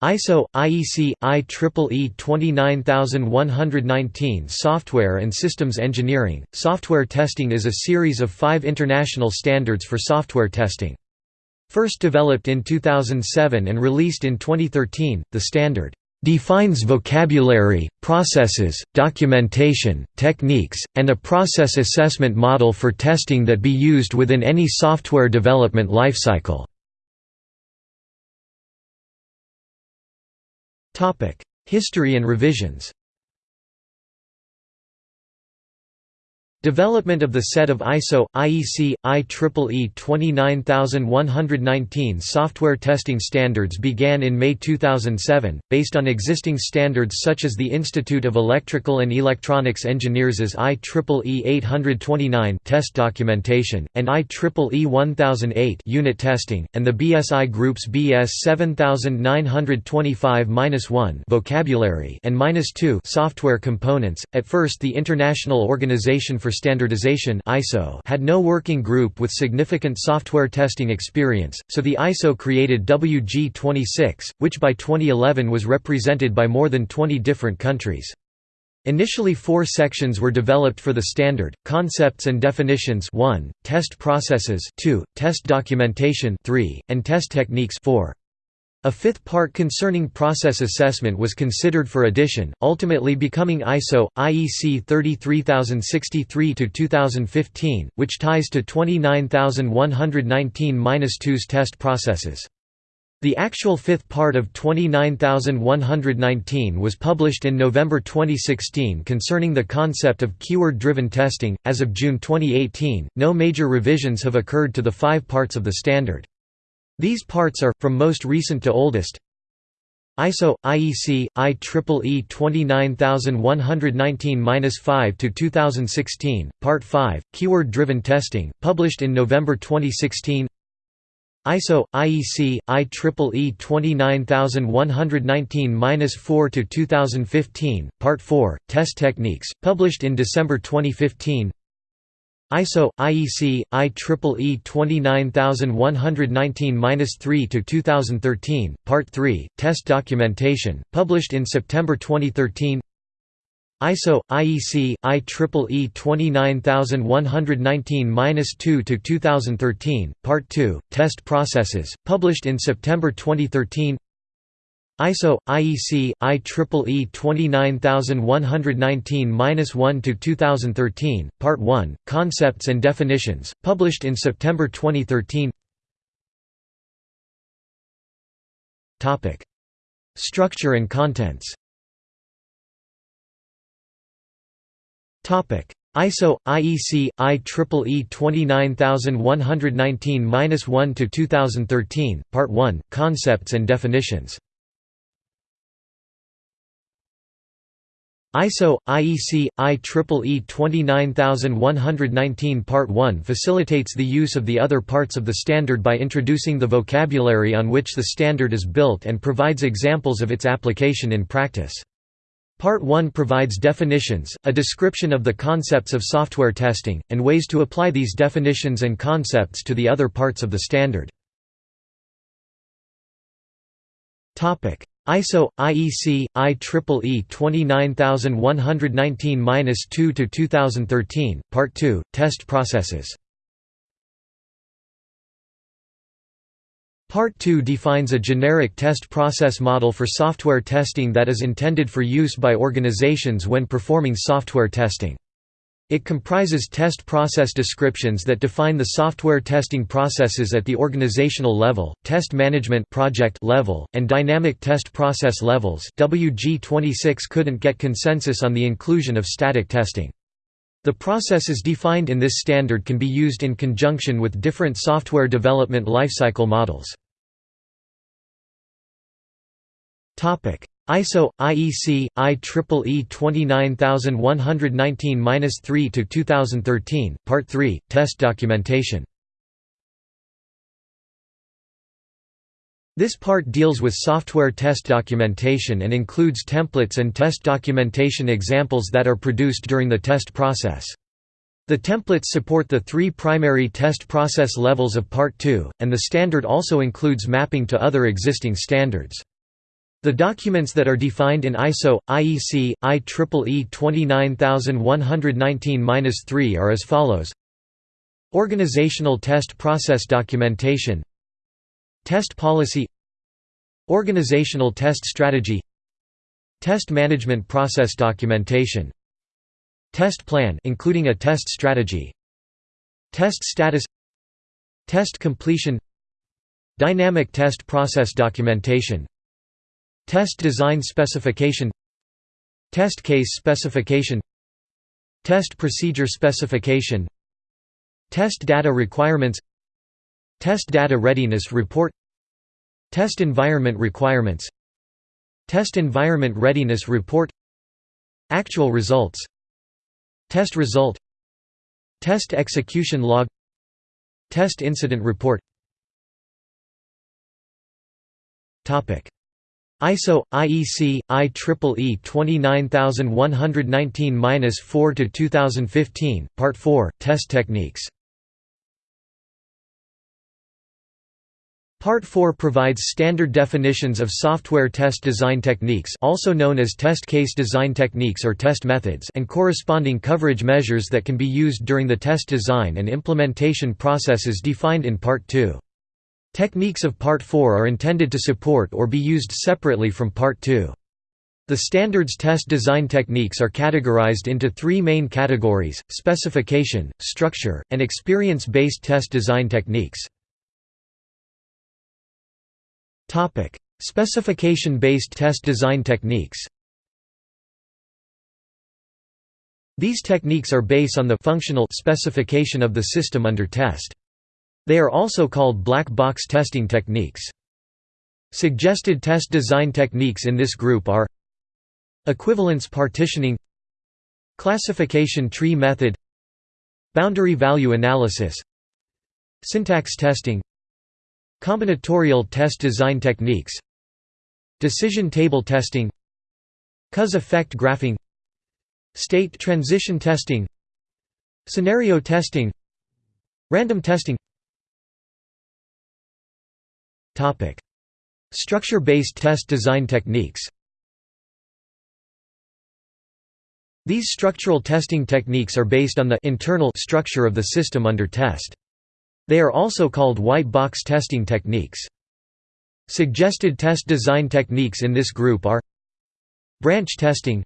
ISO IEC IEEE 29119 Software and Systems Engineering Software testing is a series of 5 international standards for software testing. First developed in 2007 and released in 2013, the standard defines vocabulary, processes, documentation, techniques, and a process assessment model for testing that be used within any software development lifecycle. History and revisions Development of the set of ISO, IEC, IEEE 29119 software testing standards began in May 2007, based on existing standards such as the Institute of Electrical and Electronics Engineers' IEEE 829 test documentation, and IEEE 1008 unit testing, and the BSI Group's BS 7925-1 vocabulary and -2 software components. At first the International Organization for for Standardization (ISO) had no working group with significant software testing experience, so the ISO created WG26, which by 2011 was represented by more than 20 different countries. Initially four sections were developed for the standard, concepts and definitions 1, test processes 2, test documentation 3, and test techniques 4. A fifth part concerning process assessment was considered for addition, ultimately becoming ISO, IEC 33063-2015, which ties to 29119-2's test processes. The actual fifth part of 29119 was published in November 2016 concerning the concept of keyword-driven testing. As of June 2018, no major revisions have occurred to the five parts of the standard. These parts are, from most recent to oldest, ISO IEC IEEE 29119-5 to 2016 Part 5 Keyword Driven Testing published in November 2016 ISO IEC IEEE 29119-4 to 2015 Part 4 Test Techniques published in December 2015 ISO IEC IEEE 29119-3 to 2013 Part 3 Test Documentation published in September 2013 ISO IEC IEEE 29119-2 to 2013 Part 2 Test Processes published in September 2013 ISO IEC IEEE 29119-1 to 2013 Part 1 Concepts and Definitions published in September 2013 Topic. Structure and contents. Topic. ISO IEC IEEE 29119-1 to 2013 Part 1 Concepts and Definitions ISO IEC IEEE 29119 Part 1 facilitates the use of the other parts of the standard by introducing the vocabulary on which the standard is built and provides examples of its application in practice. Part 1 provides definitions, a description of the concepts of software testing, and ways to apply these definitions and concepts to the other parts of the standard. ISO IEC IEEE 29119-2 to 2013 Part 2 Test processes Part 2 defines a generic test process model for software testing that is intended for use by organizations when performing software testing. It comprises test process descriptions that define the software testing processes at the organizational level, test management project level, and dynamic test process levels. WG26 couldn't get consensus on the inclusion of static testing. The processes defined in this standard can be used in conjunction with different software development lifecycle models. ISO IEC IEEE 29119-3 to 2013 Part 3 Test documentation This part deals with software test documentation and includes templates and test documentation examples that are produced during the test process. The templates support the three primary test process levels of Part 2, and the standard also includes mapping to other existing standards. The documents that are defined in ISO, IEC, IEEE 29119-3 are as follows. Organizational test process documentation. Test policy. Organizational test strategy. Test management process documentation. Test plan including a test strategy. Test status. Test completion. Dynamic test process documentation Test design specification. Test case specification. Test procedure specification. Test data requirements. Test data readiness report. Test environment requirements. Test environment readiness report. Actual results. Test result. Test execution log. Test incident report ISO IEC IEEE 29119-4 to 2015 Part 4 Test techniques Part 4 provides standard definitions of software test design techniques also known as test case design techniques or test methods and corresponding coverage measures that can be used during the test design and implementation processes defined in Part 2. Techniques of Part 4 are intended to support or be used separately from Part 2. The standards test design techniques are categorized into three main categories, specification, structure, and experience-based test design techniques. Specification-based test design techniques These techniques are based on the functional specification of the system under test. They are also called black box testing techniques. Suggested test design techniques in this group are Equivalence partitioning Classification tree method Boundary value analysis Syntax testing Combinatorial test design techniques Decision table testing Cause effect graphing State transition testing Scenario testing Random testing Structure-based test design techniques These structural testing techniques are based on the internal structure of the system under test. They are also called white box testing techniques. Suggested test design techniques in this group are Branch testing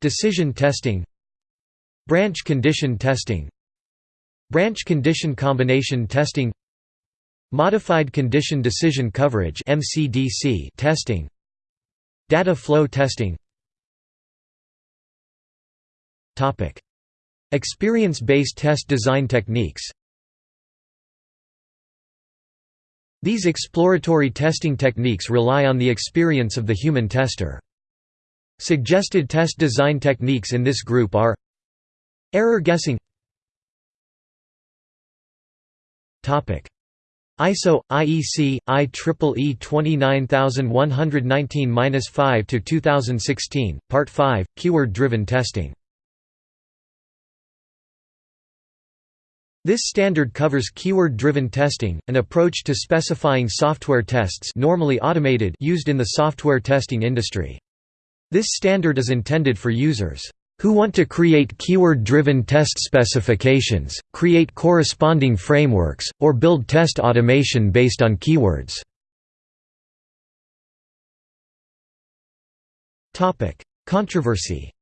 Decision testing Branch condition testing Branch condition combination testing Modified Condition Decision Coverage (MCDC) testing. Data flow testing. Experience-based test design techniques. These exploratory testing techniques rely on the experience of the human tester. Suggested test design techniques in this group are Error guessing ISO IEC IEEE 29119-5 to 2016 Part 5 Keyword driven testing This standard covers keyword-driven testing, an approach to specifying software tests normally automated used in the software testing industry. This standard is intended for users who want to create keyword-driven test specifications, create corresponding frameworks, or build test automation based on keywords. Controversy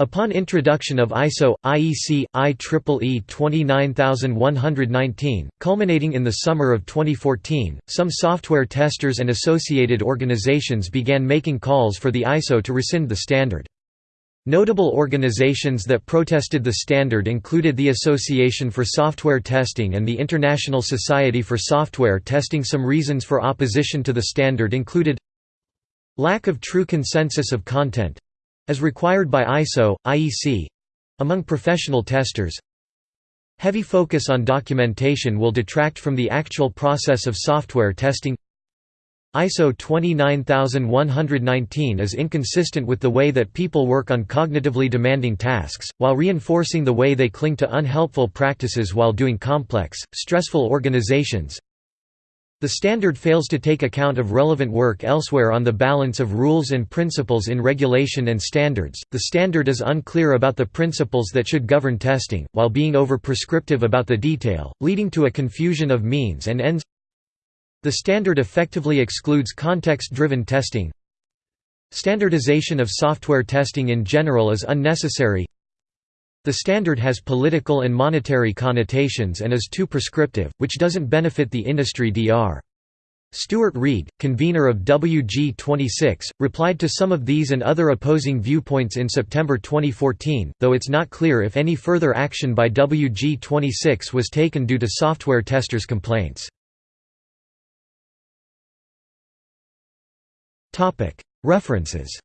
Upon introduction of ISO, IEC, IEEE 29119, culminating in the summer of 2014, some software testers and associated organizations began making calls for the ISO to rescind the standard. Notable organizations that protested the standard included the Association for Software Testing and the International Society for Software Testing. Some reasons for opposition to the standard included lack of true consensus of content, as required by ISO, IEC among professional testers, heavy focus on documentation will detract from the actual process of software testing. ISO 29119 is inconsistent with the way that people work on cognitively demanding tasks, while reinforcing the way they cling to unhelpful practices while doing complex, stressful organizations. The standard fails to take account of relevant work elsewhere on the balance of rules and principles in regulation and standards. The standard is unclear about the principles that should govern testing, while being over-prescriptive about the detail, leading to a confusion of means and ends. The standard effectively excludes context-driven testing. Standardization of software testing in general is unnecessary. The standard has political and monetary connotations and is too prescriptive, which doesn't benefit the industry Dr. Stuart Reid, convener of WG26, replied to some of these and other opposing viewpoints in September 2014, though it's not clear if any further action by WG26 was taken due to software testers' complaints. References